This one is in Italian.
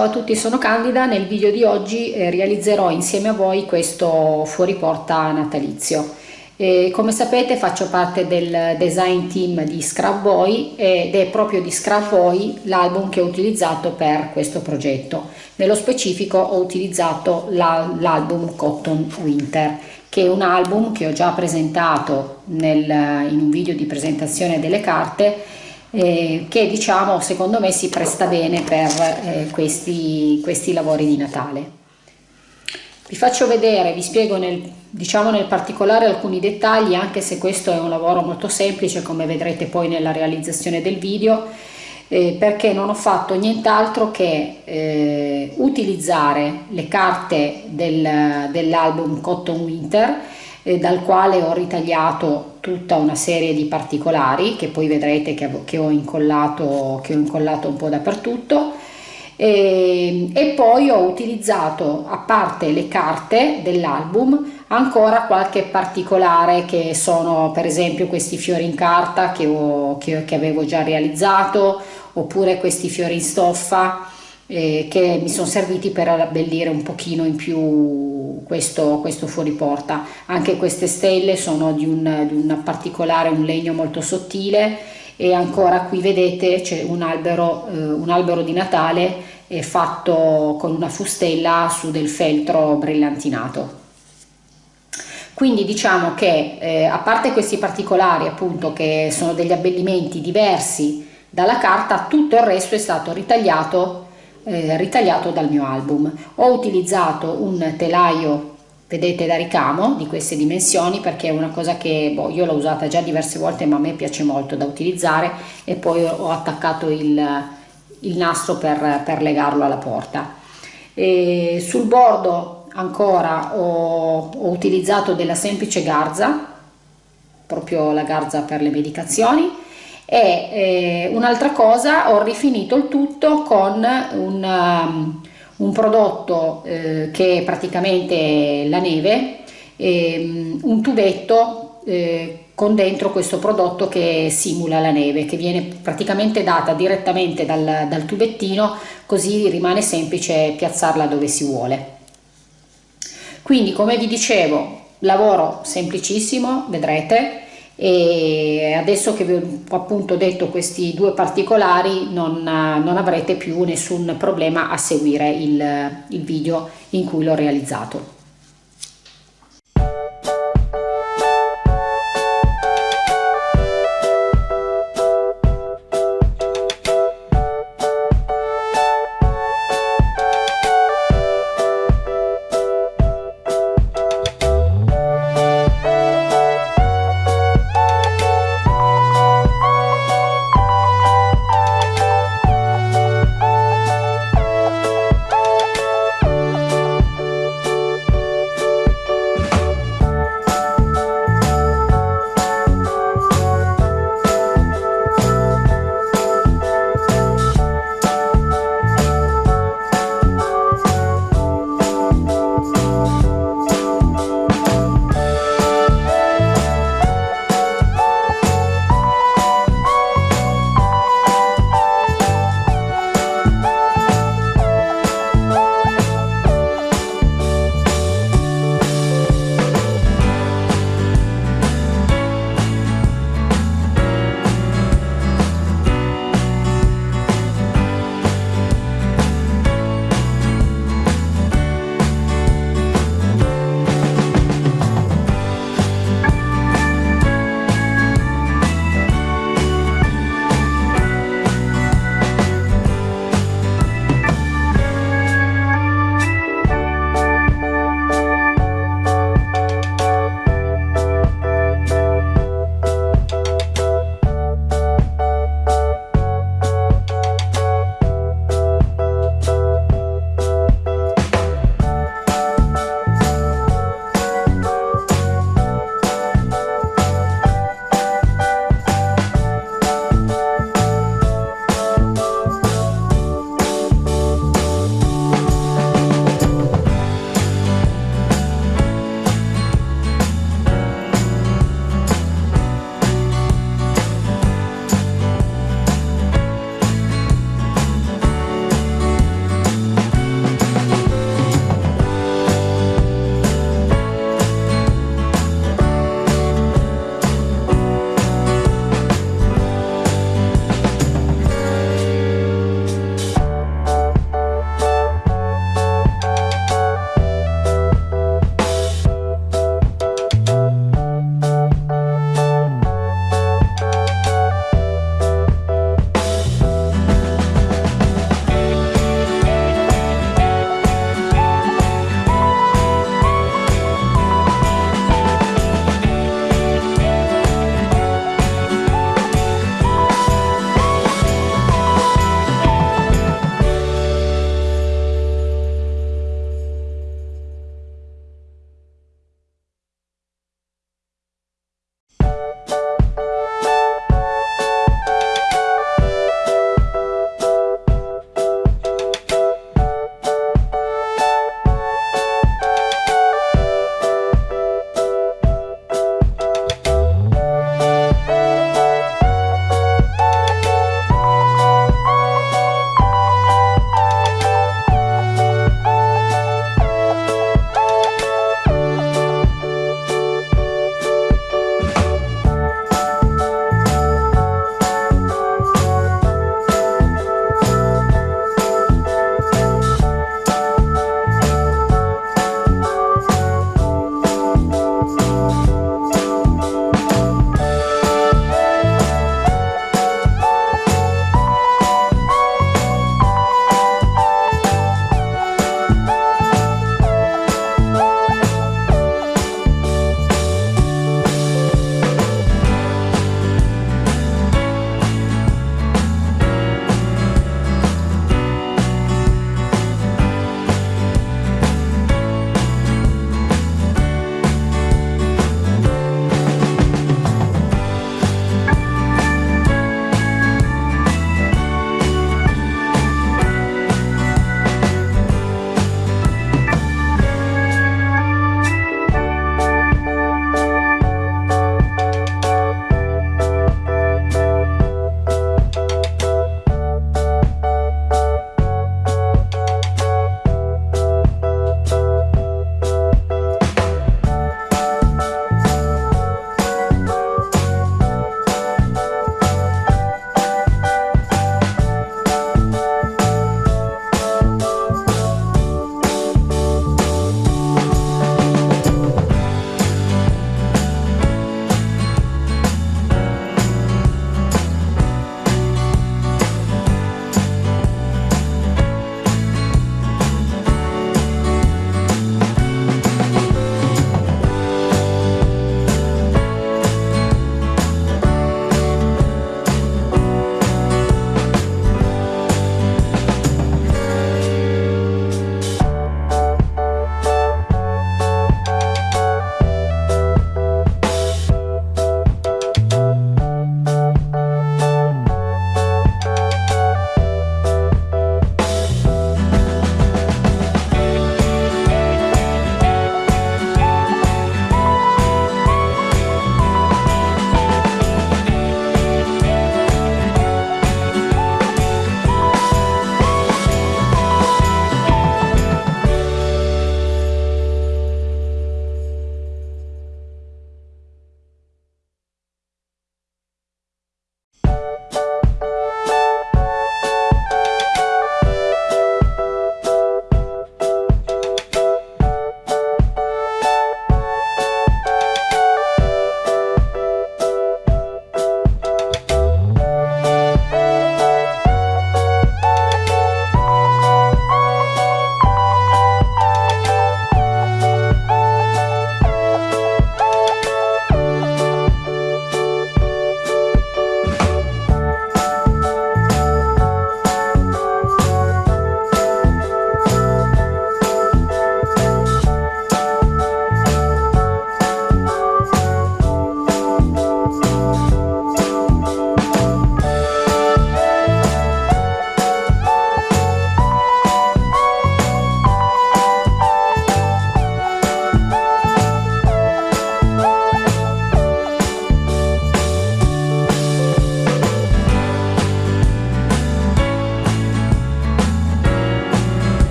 Ciao a tutti, sono Candida, nel video di oggi eh, realizzerò insieme a voi questo fuoriporta natalizio. E come sapete faccio parte del design team di Scrap Boy ed è proprio di Scrap Boy l'album che ho utilizzato per questo progetto. Nello specifico ho utilizzato l'album Cotton Winter che è un album che ho già presentato nel, in un video di presentazione delle carte eh, che diciamo secondo me si presta bene per eh, questi, questi lavori di Natale. Vi faccio vedere, vi spiego nel, diciamo nel particolare alcuni dettagli, anche se questo è un lavoro molto semplice, come vedrete poi nella realizzazione del video, eh, perché non ho fatto nient'altro che eh, utilizzare le carte del, dell'album Cotton Winter eh, dal quale ho ritagliato tutta una serie di particolari che poi vedrete che, che, ho, incollato, che ho incollato un po' dappertutto. E, e poi ho utilizzato a parte le carte dell'album ancora qualche particolare che sono per esempio questi fiori in carta che, ho, che, che avevo già realizzato oppure questi fiori in stoffa eh, che mi sono serviti per abbellire un pochino in più questo, questo fuori. Anche queste stelle sono di un, di un particolare, un legno molto sottile e ancora qui vedete c'è un albero, eh, un albero di Natale fatto con una fustella su del feltro brillantinato. Quindi diciamo che eh, a parte questi particolari appunto che sono degli abbellimenti diversi dalla carta, tutto il resto è stato ritagliato eh, ritagliato dal mio album. Ho utilizzato un telaio vedete da ricamo di queste dimensioni perché è una cosa che boh, io l'ho usata già diverse volte ma a me piace molto da utilizzare e poi ho attaccato il, il nastro per, per, legarlo alla porta. E sul bordo ancora ho, ho utilizzato della semplice garza proprio la garza per le medicazioni e eh, un'altra cosa ho rifinito il tutto con un, um, un prodotto eh, che è praticamente la neve eh, un tubetto con dentro questo prodotto che simula la neve che viene praticamente data direttamente dal, dal tubettino così rimane semplice piazzarla dove si vuole. Quindi come vi dicevo lavoro semplicissimo vedrete e adesso che vi ho appunto detto questi due particolari non, non avrete più nessun problema a seguire il, il video in cui l'ho realizzato.